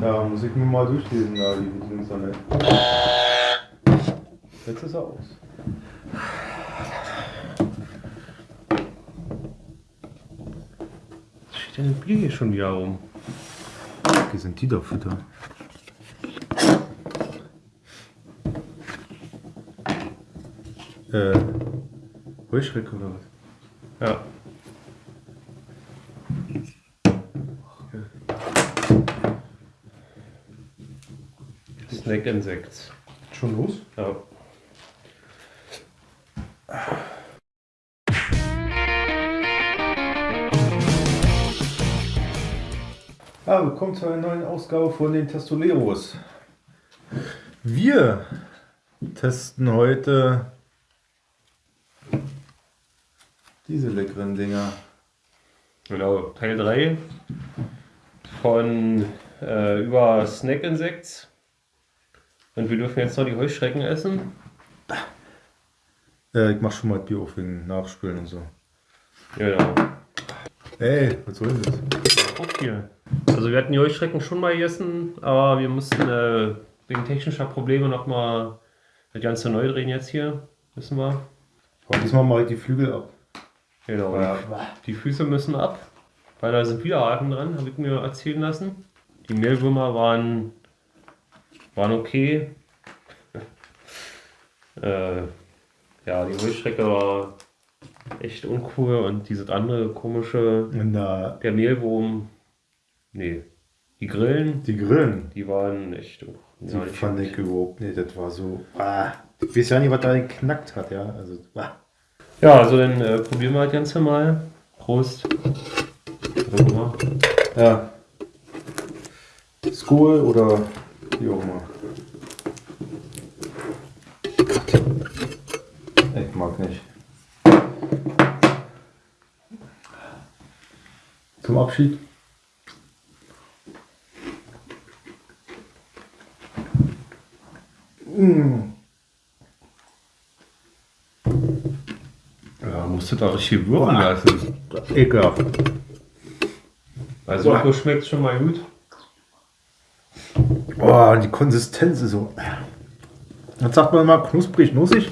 Ja, muss ich mir mal durchlesen, da die nicht. Jetzt ist er aus. Was steht denn im Bier hier schon wieder rum? Wie sind die da Futter? Äh, Heuschrecke oder was? Ja. Snack Insects. Schon los? Ja. Ja, willkommen zu einer neuen Ausgabe von den Testoleros. Wir testen heute diese leckeren Dinger. Genau, Teil 3 von äh, über Snack Insects. Und wir dürfen jetzt noch die Heuschrecken essen. Äh, ich mach schon mal das Bier auf wegen Nachspülen und so. Genau. Ey, was soll das? Hier. Also wir hatten die Heuschrecken schon mal gegessen, aber wir mussten äh, wegen technischer Probleme nochmal das Ganze neu drehen jetzt hier. Wissen wir. Aber diesmal mache ich die Flügel ab. Genau. Ja. Die Füße müssen ab, weil da sind wieder Haken dran, habe ich mir erzählen lassen. Die Mehlwürmer waren, waren okay. äh, ja, die Heuschrecke war echt uncool und dieses andere komische, Na, der Mehlwurm, nee. Die Grillen, die Grillen. die waren echt. Die ja, fand ich überhaupt nicht. Das war so. Ah, ich weiß ja nicht, was da geknackt hat, ja. Also, ah. Ja, also dann äh, probieren wir das Ganze mal. Prost. Ja. Skol oder immer. Ich mag nicht. Zum Abschied. Mm. Ja, musst du da richtig wirken lassen. Ekelhaft. Also, so schmeckt schon mal gut. Oh, die Konsistenz ist so. Jetzt sagt man mal knusprig, nussig.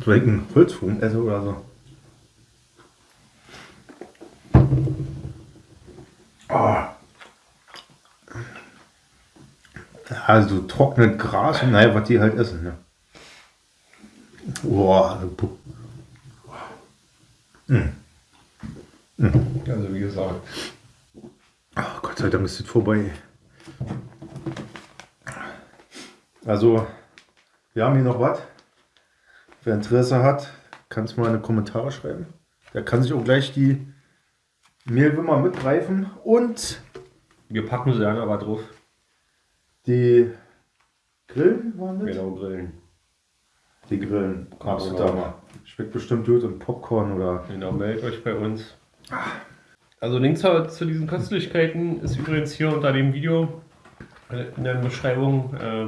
Vielleicht ein Holzfugen esse oder so. Oh. Also trocknet Gras und naja, was die halt essen. Ne? Boah, puh. Also, wie gesagt. Ach, Gott sei Dank ist es vorbei. Also, wir haben hier noch was. Wer Interesse hat, kann es mal in die Kommentare schreiben. Der kann sich auch gleich die Mehlwürmer mitgreifen und Wir packen sie dann aber drauf. die Grillen waren das? Genau, grillen. Die Grillen. Absolut Genau. Hammer. Schmeckt bestimmt gut und Popcorn oder. Genau, meldet euch bei uns. Also, Links zu zu diesen Köstlichkeiten ist übrigens hier unter dem Video äh, in der Beschreibung. Äh,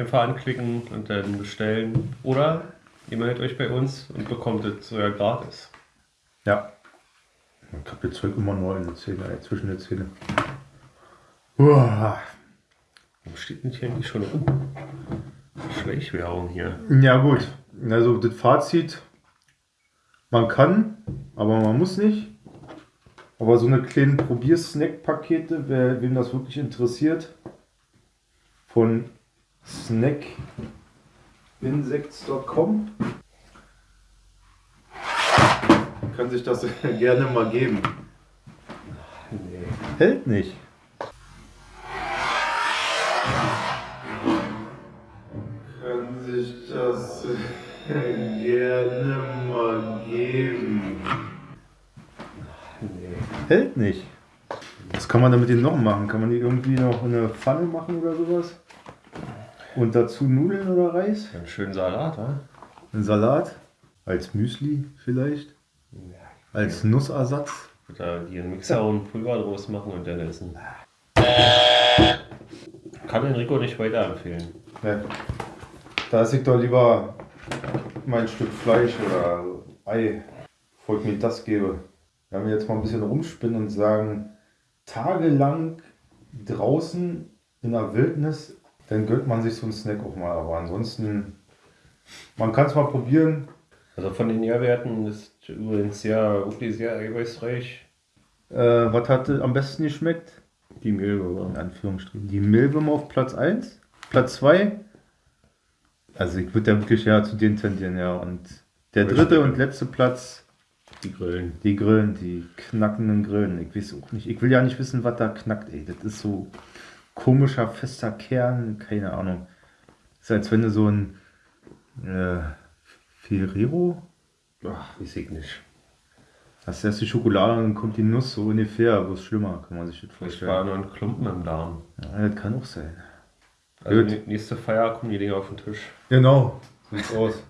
einfach anklicken und dann bestellen. Oder ihr meldet euch bei uns und bekommt es sogar gratis. Ja. Ich habe jetzt Zeug immer neu in der Zähne, äh, zwischen den Zähnen. Uah. Warum steht denn hier eigentlich schon rum? Schleichwerbung hier. Ja gut, also das Fazit, man kann, aber man muss nicht. Aber so eine kleinen Probier-Snack-Pakete, wer, wem das wirklich interessiert, von snackinsects.com kann sich das gerne mal geben. Nee. Hält nicht. Kann sich das gerne mal geben. Nee. Hält nicht. Was kann man damit denn noch machen? Kann man die irgendwie noch in eine Pfanne machen oder sowas? Und dazu Nudeln oder Reis? Einen schönen Salat, wa? Ein Salat? Als Müsli vielleicht? Als Nussersatz? Oder die einen Mixer und Pulver draus machen und dann essen. Kann Enrico nicht weiterempfehlen. Ja. Da esse ich doch lieber mein Stück Fleisch oder Ei, bevor ich mir das gebe. wenn wir jetzt mal ein bisschen rumspinnen und sagen, tagelang draußen in der Wildnis, dann gönnt man sich so einen Snack auch mal. Aber ansonsten, man kann es mal probieren. Also von den Nährwerten ist übrigens sehr, wirklich sehr eiweißreich. Äh, was hat am besten geschmeckt? Die Milbe. In Anführungsstrichen. Die Milbe auf Platz 1. Platz 2. Also ich würde ja wirklich ja zu denen tendieren, ja. Und der dritte und letzte Platz, Die Grillen. die Grillen, die knackenden Grillen. Ich weiß auch nicht. Ich will ja nicht wissen, was da knackt, ey. Das ist so komischer, fester Kern, keine Ahnung. ist, als wenn du so ein äh, Ferrero, Ach, weiß ich nicht. hast erst die Schokolade und dann kommt die Nuss so ungefähr, bloß schlimmer, kann man sich das Vielleicht war vorstellen. nur ein Klumpen im Darm. Ja, das kann auch sein. Also Gut. nächste Feier kommen die Dinger auf den Tisch. Genau, sieht's aus.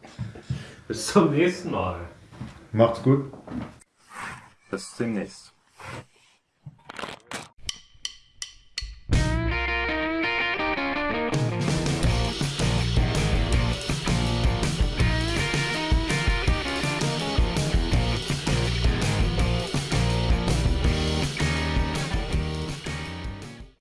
Bis zum nächsten Mal. Macht's gut. Bis demnächst.